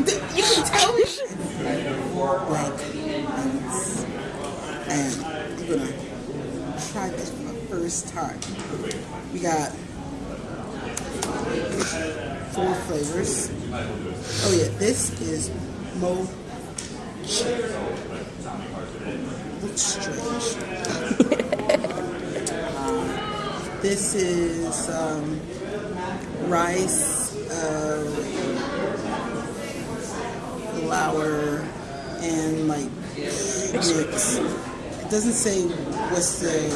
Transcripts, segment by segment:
You can tell me. Like, and I'm gonna try this for the first time. We got four flavors. Oh yeah, this is mo. Looks strange. Um, this is um, rice, uh, flour, and like mix. It doesn't say what's the.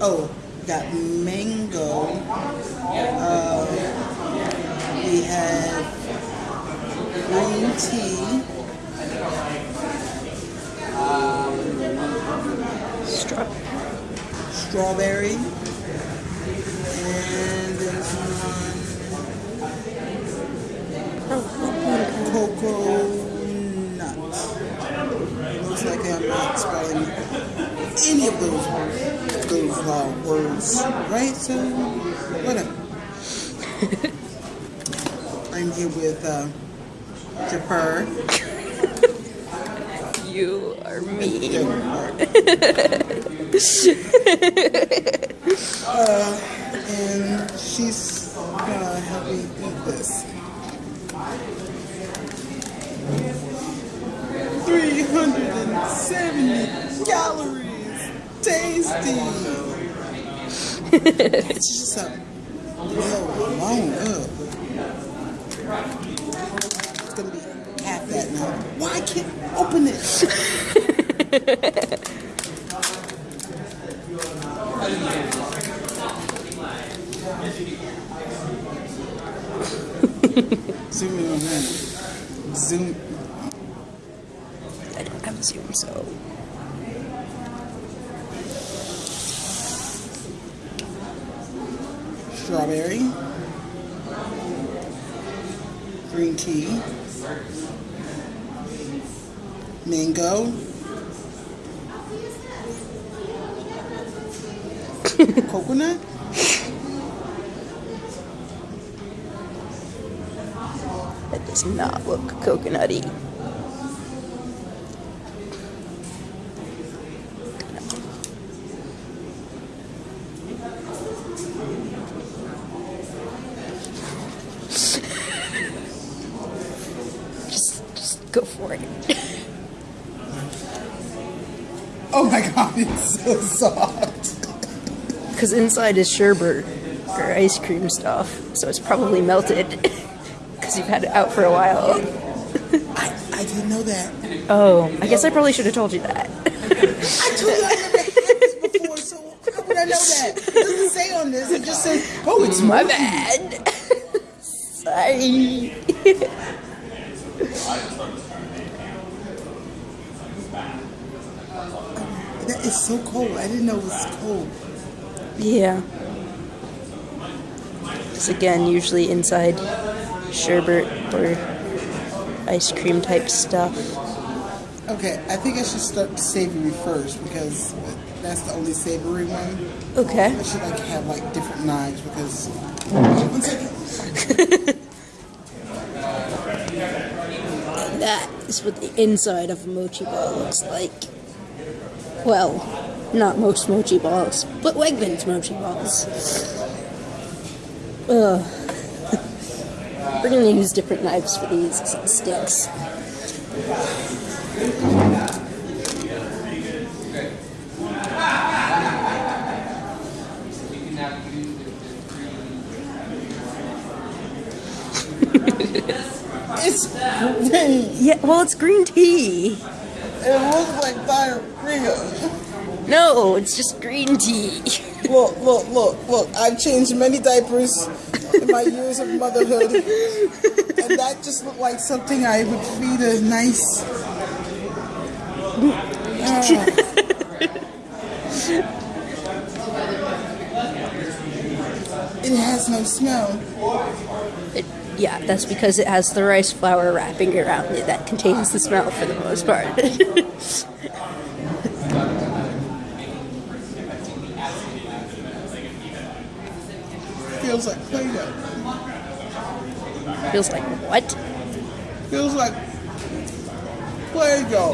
Oh, got mango. Uh, we have green tea. Straw. strawberry, spelling any of those those uh, words right. So whatever. I'm here with uh, Jafar. You are mean. uh, and she's gonna help me eat this. 370 calories. Tasty. it's just a real long up. It's gonna be half that now. Why can't open it? Zoom in on that. Zoom. I don't have a Zoom, so. Strawberry. Green tea. Mango. Coconut. That does not look coconutty. Just, just it. Oh my god, it's so soft. Because inside is sherbet or ice cream stuff, so it's probably melted. Because you've had it out for a while. I, I didn't know that. Oh, I guess I probably should have told you that. I told you I never had this before, so how would I know that? It doesn't say on this. It just says, oh, it's My smoky. bad. Sorry. That is so cold. I didn't know it was cold. yeah. It's again, usually inside sherbet or ice cream type stuff. Okay, I think I should start savory first because that's the only savory one. Okay. I should like have like different knives because. One second. And that is what the inside of a mochi ball looks like. Well, not most mochi balls, but Wegmans mochi balls. Ugh. We're gonna use different knives for these sticks. It's green. Yeah, well, it's green tea. It looks like diarrhea. No, it's just green tea. Look, look, look, look. I've changed many diapers in my years of motherhood. And that just looked like something I would feed a nice. Ah. It has no smell. It, yeah, that's because it has the rice flour wrapping around it that contains the smell for the most part. feels like Play-Doh. Feels like what? Feels like Play-Doh.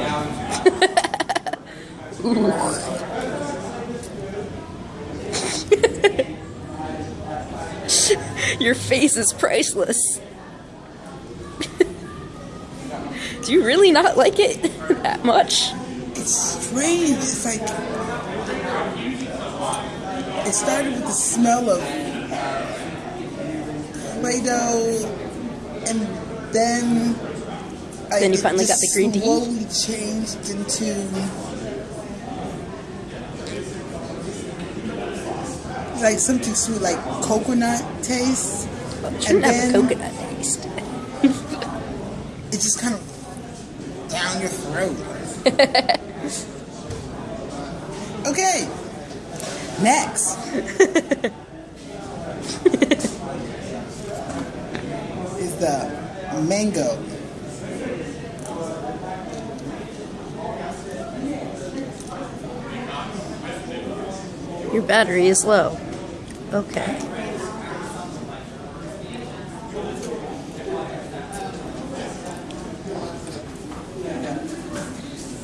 Your face is priceless. Do you really not like it that much? It's strange. It's like it started with the smell of Play-Doh, and then I- Then you finally got the green tea? Slowly changed into like something sweet, like coconut taste. It shouldn't And have a coconut taste. It's just kind of down your throat. okay. Next. is the mango. Your battery is low. Okay.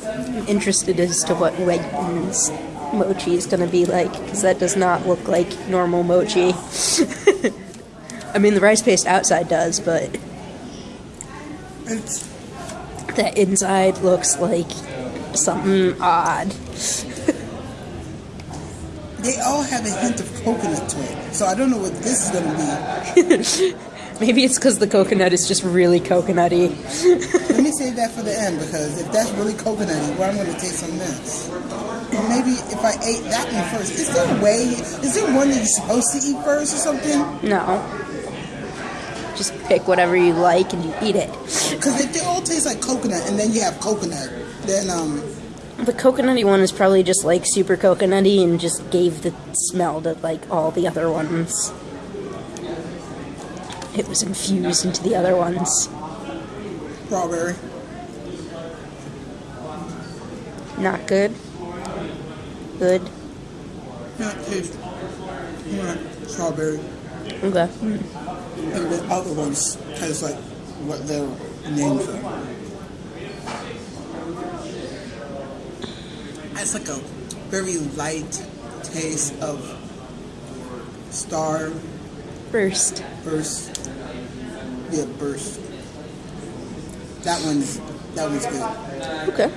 I'm interested as to what Wegmans mochi is going to be like because that does not look like normal mochi. I mean, the rice paste outside does, but It's the inside looks like something odd. They all have a hint of coconut to it. So I don't know what this is gonna be. Maybe it's because the coconut is just really coconutty. Let me save that for the end because if that's really coconutty, well I'm gonna taste some this. Maybe if I ate that one first. Is there a way is there one that you're supposed to eat first or something? No. Just pick whatever you like and you eat it. Because if they all taste like coconut and then you have coconut, then um The coconutty one is probably just like super coconutty and just gave the smell to like all the other ones. It was infused into the other ones. strawberry. Not good. Good. Not taste. Not strawberry. Okay. And the other ones taste like what they're named are. It's like a very light taste of star First. burst. Yeah, burst. That one's that one's good. Okay.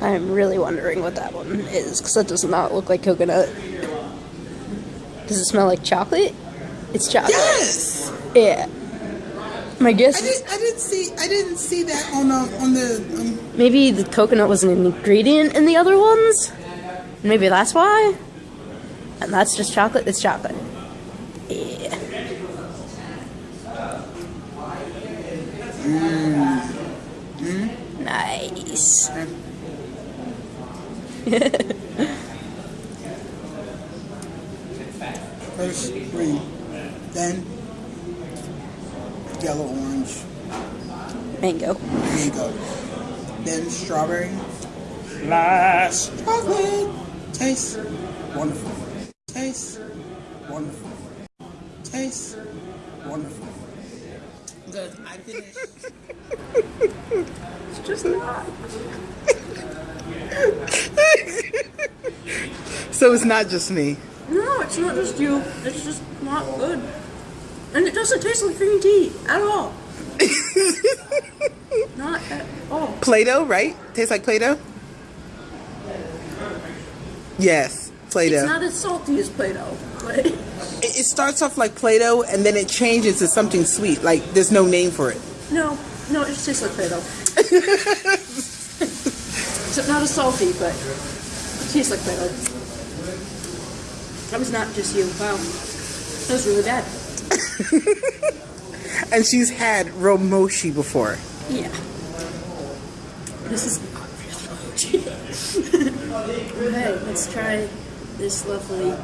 I'm really wondering what that one is because that does not look like coconut. Does it smell like chocolate? It's chocolate. Yes. Yeah. My guess I is didn't. I didn't see. I didn't see that on um, on the. Um, maybe the coconut was an ingredient in the other ones. Maybe that's why. And that's just chocolate. It's chocolate. Yeah. Nice. first green, then yellow, orange, Mango. mango, then strawberry. Last chocolate. Taste wonderful. Taste wonderful. Taste wonderful. Good. I finished. It's just not. So it's not just me. It's not just you. It's just not good. And it doesn't taste like green tea at all. not at all. Play-Doh, right? Tastes like Play-Doh. Yes, Play-Doh. It's not as salty as Play-Doh, but It, it starts off like Play-Doh and then it changes to something sweet. Like there's no name for it. no, no, it just tastes like Play-Doh. Except not as salty, but it tastes like Play-Doh. That was not just you. Wow, that was really bad. And she's had real mochi before. Yeah. This is not really mochi. okay, let's try this lovely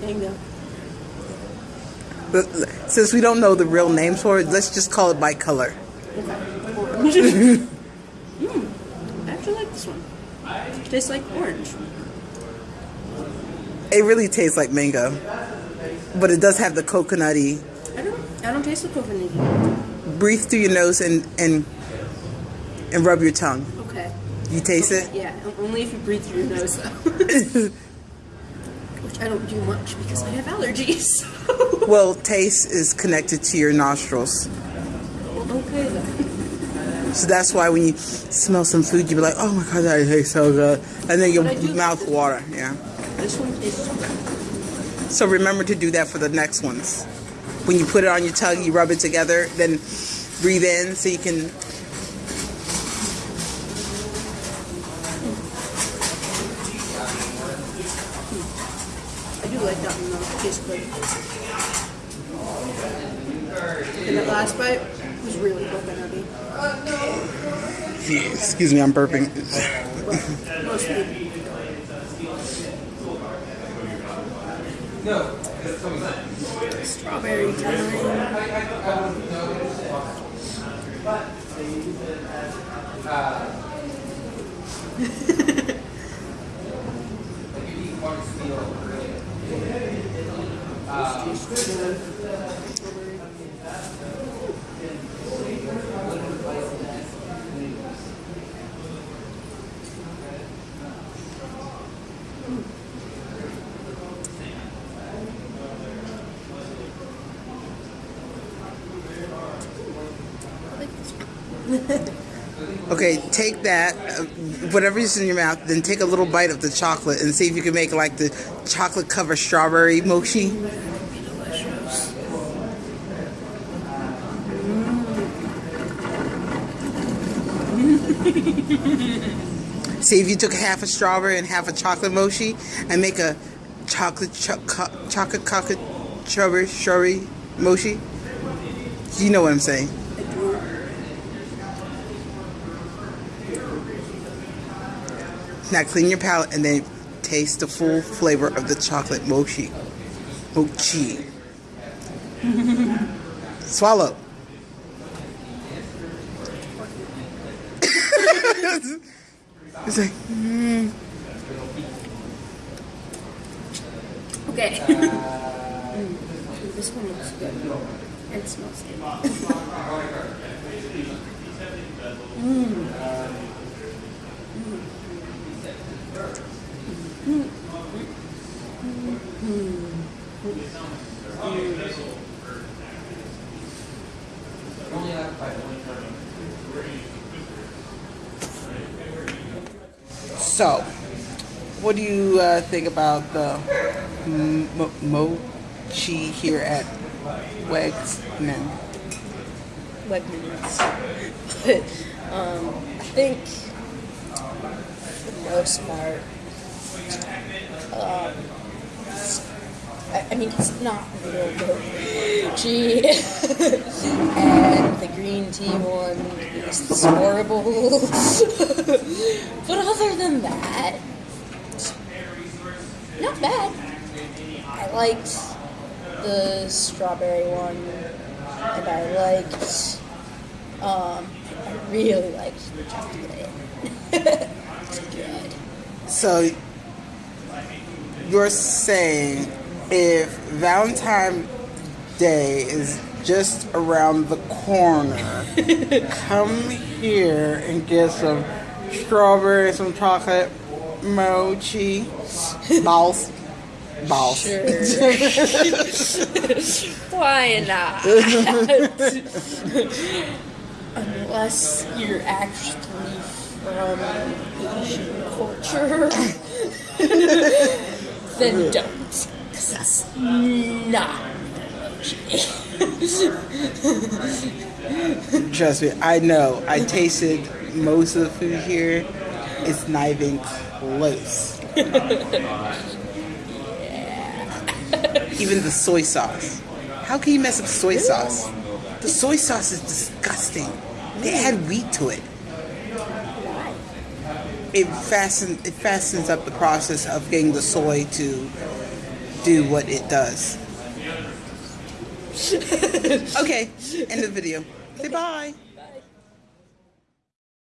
mango. But since we don't know the real names for it, let's just call it by color. Okay. Mm, I actually like this one. Tastes like orange. It really tastes like mango, but it does have the coconutty. I don't. I don't taste the coconut. Breathe through your nose and and and rub your tongue. Okay. You taste it. Yeah, only if you breathe through your nose though. Which I don't do much because I have allergies. Well, taste is connected to your nostrils. okay then. So that's why when you smell some food, you be like, oh my god, that tastes so good. And then your But I do- mouth water, yeah. This one tastes So remember to do that for the next ones. When you put it on your tongue, you rub it together, then breathe in so you can. I do like that one though. It tastes good. And that last bite was really coconutty. Yeah, excuse me, I'm burping. Mostly. Strawberry time. I Okay, take that, uh, whatever's in your mouth, then take a little bite of the chocolate and see if you can make like the chocolate covered strawberry mochi. See if you took half a strawberry and half a chocolate mochi and make a chocolate cho- co- chocolate chocolate strawberry mochi. You know what I'm saying? I do. Now clean your palate and then taste the full flavor of the chocolate mochi. Mochi. Swallow. it's like, Okay. Mm. This one looks good. And it smells good. So, what do you uh, think about the mo- mochi here at Wegman? Wegmans. But um, I think most part, um, I, mean, it's not real mochi. and the green tea one is horrible. but other than that, not bad. I liked the strawberry one, and I liked, um, I really liked the chocolate. good. So, you're saying if Valentine's Day is just around the corner, come here and get some strawberry, some chocolate mochi balls. Balls. Sure. Why not? Unless you're actually from culture, then don't. Because that's not Trust me, I know. I tasted most of the food here. It's not even close. Even the soy sauce. How can you mess up soy sauce? The soy sauce is disgusting. They add wheat to it. It fastens it fastens up the process of getting the soy to do what it does. okay, end of the video. Say bye.